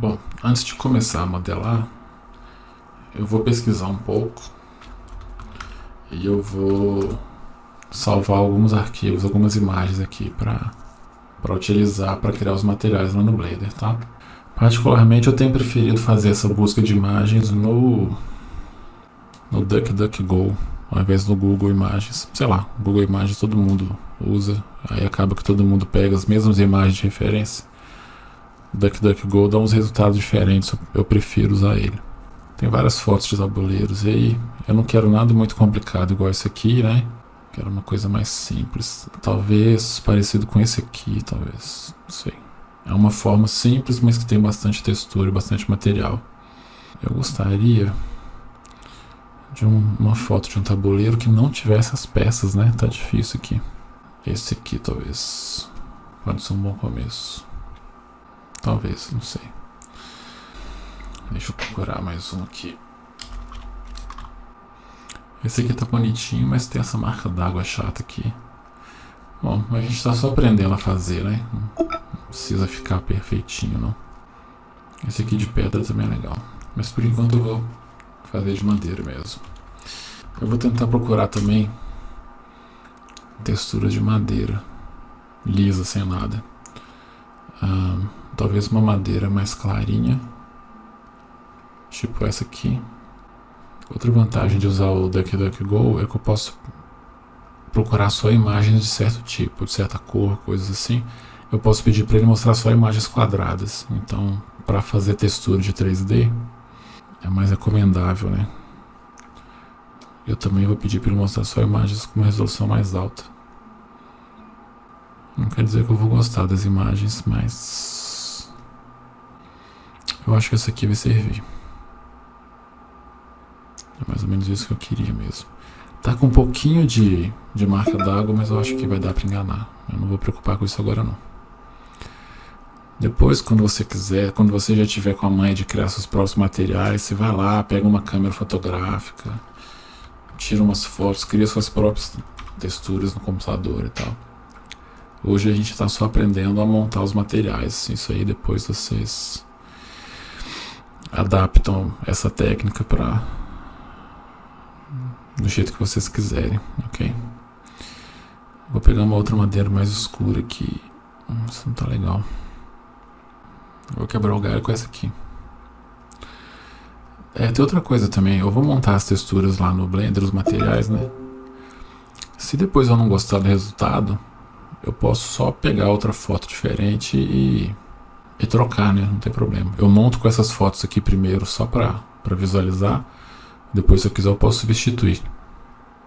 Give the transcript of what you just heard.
Bom, antes de começar a modelar, eu vou pesquisar um pouco e eu vou salvar alguns arquivos, algumas imagens aqui para utilizar para criar os materiais lá no Blender, tá? Particularmente eu tenho preferido fazer essa busca de imagens no no DuckDuckGo ao invés do Google Imagens. Sei lá, Google Imagens todo mundo usa, aí acaba que todo mundo pega as mesmas imagens de referência. DuckDuckGo dá uns resultados diferentes, eu prefiro usar ele. Tem várias fotos de tabuleiros e aí eu não quero nada muito complicado igual esse aqui, né? Quero uma coisa mais simples. Talvez parecido com esse aqui, talvez. Não sei. É uma forma simples, mas que tem bastante textura e bastante material. Eu gostaria de um, uma foto de um tabuleiro que não tivesse as peças, né? Tá difícil aqui. Esse aqui, talvez. Pode ser um bom começo. Talvez, não sei. Deixa eu procurar mais um aqui. Esse aqui tá bonitinho, mas tem essa marca d'água chata aqui. Bom, a gente tá só aprendendo a fazer, né? Não precisa ficar perfeitinho, não. Esse aqui de pedra também é legal. Mas por enquanto eu vou fazer de madeira mesmo. Eu vou tentar procurar também textura de madeira. Lisa, sem nada. Talvez uma madeira mais clarinha. Tipo essa aqui. Outra vantagem de usar o DuckDuckGo é que eu posso procurar só imagens de certo tipo, de certa cor, coisas assim. Eu posso pedir para ele mostrar só imagens quadradas. Então, para fazer textura de 3D, é mais recomendável, né? Eu também vou pedir para ele mostrar só imagens com uma resolução mais alta. Não quer dizer que eu vou gostar das imagens, mas... Eu acho que essa aqui vai servir. É mais ou menos isso que eu queria mesmo. Tá com um pouquinho de, de marca d'água, mas eu acho que vai dar para enganar. Eu não vou preocupar com isso agora não. Depois, quando você quiser, quando você já tiver com a mãe de criar seus próprios materiais, você vai lá, pega uma câmera fotográfica, tira umas fotos, cria suas próprias texturas no computador e tal. Hoje a gente está só aprendendo a montar os materiais. Isso aí depois vocês adaptam essa técnica para do jeito que vocês quiserem, ok? Vou pegar uma outra madeira mais escura aqui. Hum, isso não tá legal. Vou quebrar o galho com essa aqui. É, tem outra coisa também. Eu vou montar as texturas lá no Blender, os materiais, né? Se depois eu não gostar do resultado, eu posso só pegar outra foto diferente e, e trocar, né? Não tem problema. Eu monto com essas fotos aqui primeiro só para visualizar. Depois, se eu quiser, eu posso substituir.